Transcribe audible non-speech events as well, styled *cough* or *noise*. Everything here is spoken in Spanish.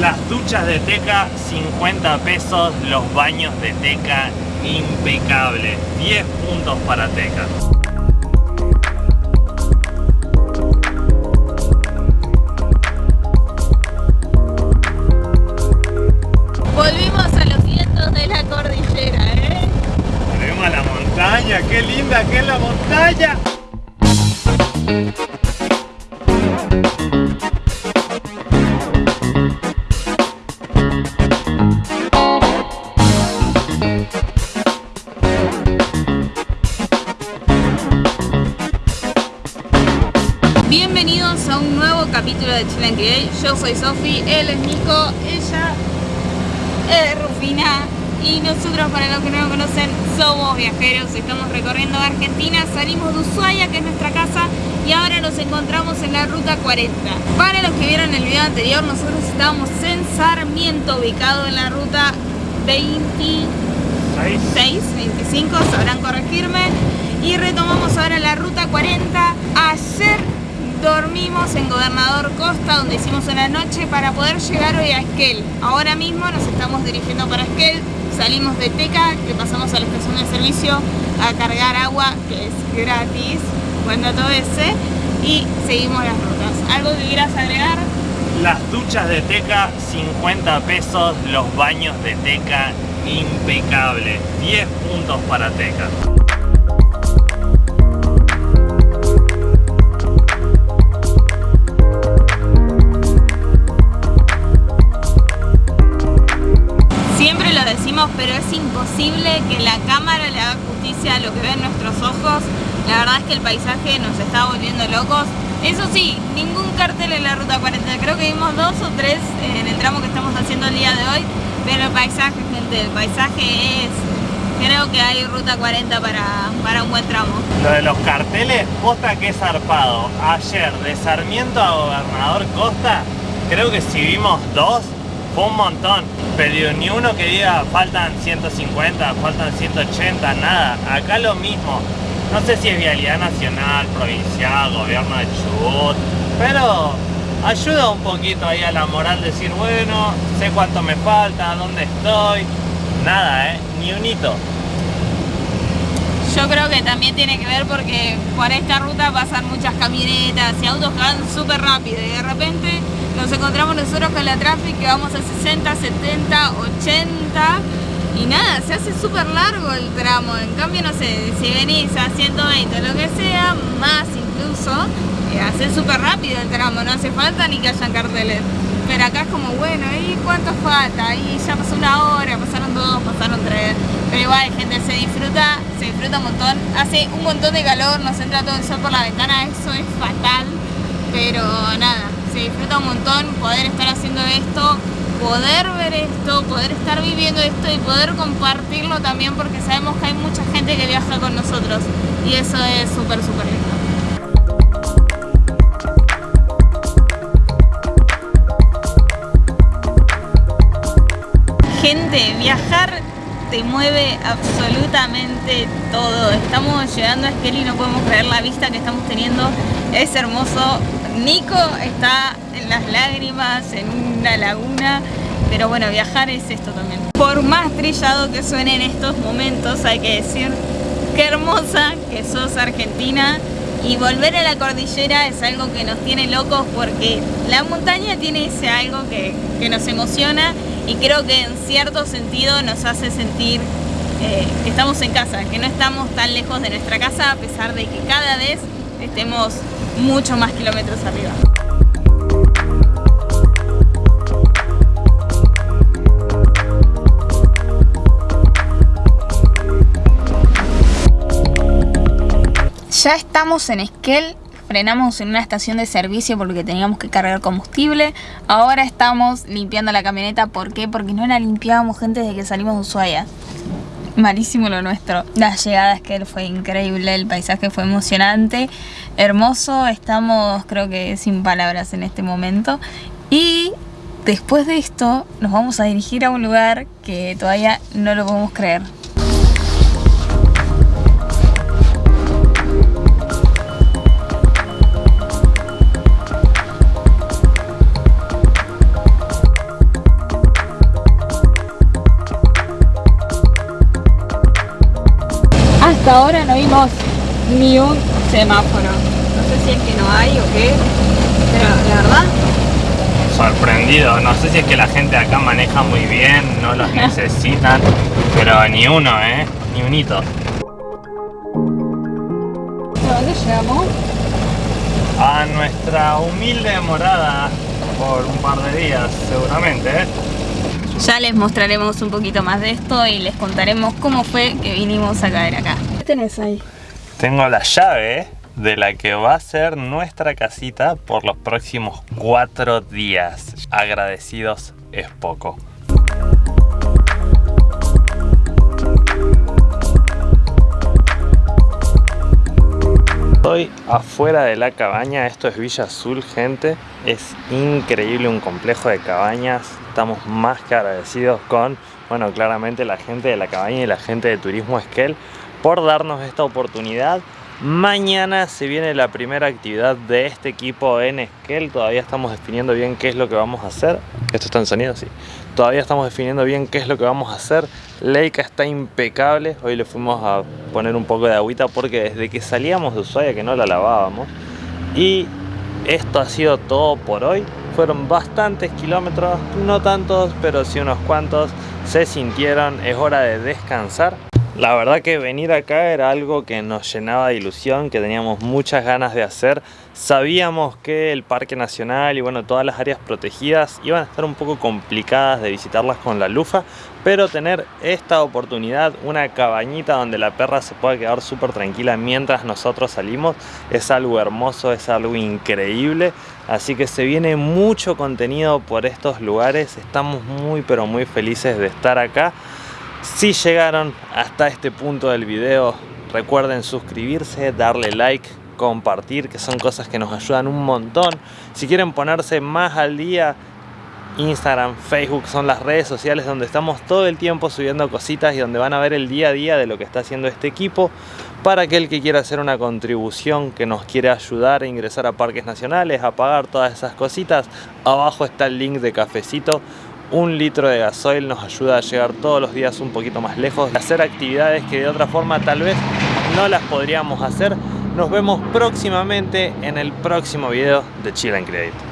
Las duchas de Teca, 50 pesos. Los baños de Teca, impecable. 10 puntos para Teca. Volvimos a los vientos de la cordillera, ¿eh? Volvemos a la montaña. ¡Qué linda que es la montaña! Yo soy Sofi, él es Nico, ella es Rufina y nosotros para los que no lo conocen somos viajeros, estamos recorriendo Argentina, salimos de Ushuaia que es nuestra casa y ahora nos encontramos en la ruta 40. Para los que vieron el video anterior, nosotros estábamos en Sarmiento, ubicado en la ruta 26, 25, sabrán corregirme y retomamos ahora la ruta 40. Ayer dormimos en Gobernador Costa donde hicimos una noche para poder llegar hoy a Esquel. Ahora mismo nos estamos dirigiendo para Esquel, salimos de Teca, que pasamos a la estación de servicio a cargar agua, que es gratis, buen dato ese, y seguimos las rutas. ¿Algo que quieras agregar? Las duchas de Teca, 50 pesos. Los baños de Teca, impecable. 10 puntos para Teca. Pero es imposible que la cámara le haga justicia a lo que ven nuestros ojos. La verdad es que el paisaje nos está volviendo locos. Eso sí, ningún cartel en la ruta 40. Creo que vimos dos o tres en el tramo que estamos haciendo el día de hoy. Pero el paisaje, gente, el paisaje es... Creo que hay ruta 40 para, para un buen tramo. Lo de los carteles, posta que zarpado. Ayer, de Sarmiento a Gobernador Costa, creo que si vimos dos, fue un montón. Pero ni uno que diga faltan 150, faltan 180, nada. Acá lo mismo. No sé si es vialidad nacional, provincial, gobierno de Chubut, pero ayuda un poquito ahí a la moral decir, bueno, sé cuánto me falta, dónde estoy. Nada, eh, ni un hito. Yo creo que también tiene que ver porque por esta ruta pasan muchas camionetas y autos que van súper rápido y de repente nos encontramos nosotros con la tráfico que vamos a 60, 70, 80 y nada, se hace súper largo el tramo. En cambio, no sé, si venís a 120 lo que sea, más incluso, eh, hace súper rápido el tramo, no hace falta ni que hayan carteles. Pero acá es como, bueno, ¿y cuánto falta? Y ya pasó una hora, pasaron dos, pasaron tres. Pero igual, gente, se disfruta, se disfruta un montón. Hace un montón de calor, nos entra todo el sol por la ventana, eso es fatal. Pero nada, se disfruta un montón poder estar haciendo esto, poder ver esto, poder estar viviendo esto y poder compartirlo también porque sabemos que hay mucha gente que viaja con nosotros. Y eso es súper, súper lindo. Gente, viajar te mueve absolutamente todo. Estamos llegando a Esquel y no podemos creer la vista que estamos teniendo. Es hermoso. Nico está en las lágrimas, en una laguna. Pero bueno, viajar es esto también. Por más trillado que suene en estos momentos, hay que decir qué hermosa que sos Argentina. Y volver a la cordillera es algo que nos tiene locos porque la montaña tiene ese algo que, que nos emociona y creo que en cierto sentido nos hace sentir eh, que estamos en casa, que no estamos tan lejos de nuestra casa a pesar de que cada vez estemos mucho más kilómetros arriba. Ya estamos en Esquel, frenamos en una estación de servicio porque teníamos que cargar combustible. Ahora estamos limpiando la camioneta, ¿por qué? Porque no la limpiábamos gente desde que salimos de Ushuaia. Malísimo lo nuestro. La llegada a Esquel fue increíble, el paisaje fue emocionante, hermoso. Estamos creo que sin palabras en este momento. Y después de esto nos vamos a dirigir a un lugar que todavía no lo podemos creer. Hasta ahora no vimos ni un semáforo. No sé si es que no hay o qué, pero la verdad... Sorprendido, no sé si es que la gente acá maneja muy bien, no los *laughs* necesitan, pero ni uno, ¿eh? Ni un hito. ¿Dónde llegamos? A nuestra humilde morada por un par de días, seguramente, ¿eh? Ya les mostraremos un poquito más de esto y les contaremos cómo fue que vinimos a caer acá. ¿Qué tenés ahí? Tengo la llave de la que va a ser nuestra casita por los próximos cuatro días. Agradecidos es poco. Estoy afuera de la cabaña, esto es Villa Azul gente, es increíble un complejo de cabañas, estamos más que agradecidos con, bueno claramente la gente de la cabaña y la gente de Turismo Esquel por darnos esta oportunidad Mañana se viene la primera actividad de este equipo en Esquel. Todavía estamos definiendo bien qué es lo que vamos a hacer. ¿Esto está en sonido? Sí. Todavía estamos definiendo bien qué es lo que vamos a hacer. Leica está impecable. Hoy le fuimos a poner un poco de agüita porque desde que salíamos de Ushuaia que no la lavábamos. Y esto ha sido todo por hoy. Fueron bastantes kilómetros, no tantos, pero sí unos cuantos. Se sintieron, es hora de descansar. La verdad que venir acá era algo que nos llenaba de ilusión, que teníamos muchas ganas de hacer. Sabíamos que el Parque Nacional y bueno, todas las áreas protegidas iban a estar un poco complicadas de visitarlas con la lufa, pero tener esta oportunidad, una cabañita donde la perra se pueda quedar súper tranquila mientras nosotros salimos, es algo hermoso, es algo increíble. Así que se viene mucho contenido por estos lugares, estamos muy pero muy felices de estar acá. Si llegaron hasta este punto del video, recuerden suscribirse, darle like, compartir, que son cosas que nos ayudan un montón. Si quieren ponerse más al día, Instagram, Facebook son las redes sociales donde estamos todo el tiempo subiendo cositas y donde van a ver el día a día de lo que está haciendo este equipo. Para aquel que quiera hacer una contribución, que nos quiere ayudar a ingresar a parques nacionales, a pagar todas esas cositas, abajo está el link de cafecito un litro de gasoil nos ayuda a llegar todos los días un poquito más lejos, hacer actividades que de otra forma tal vez no las podríamos hacer. Nos vemos próximamente en el próximo video de Chill and Create.